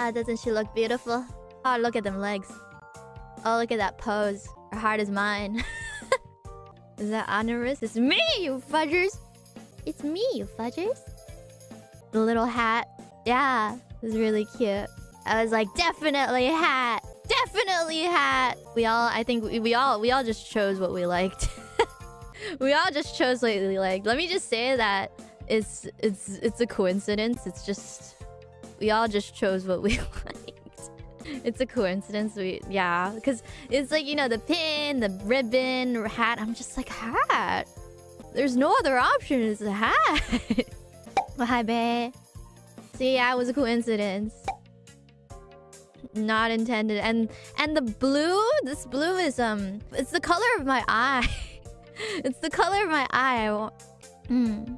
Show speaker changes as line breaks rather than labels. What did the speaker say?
Ah, doesn't she look beautiful? Oh, look at them legs. Oh, look at that pose. Her heart is mine. is that Honorous? It's me, you fudgers! It's me, you fudgers. The little hat. Yeah, it was really cute. I was like, definitely hat! Definitely hat! We all, I think we, we all, we all just chose what we liked. we all just chose what we liked. Let me just say that it's, it's, it's a coincidence. It's just, we all just chose what we liked. It's a coincidence. We, yeah, because it's like, you know, the pin, the ribbon, hat. I'm just like, hat? There's no other option. It's a hat. well, hi, babe. See, yeah, it was a coincidence. Not intended. And and the blue, this blue is um, it's the color of my eye. it's the color of my eye. Hmm.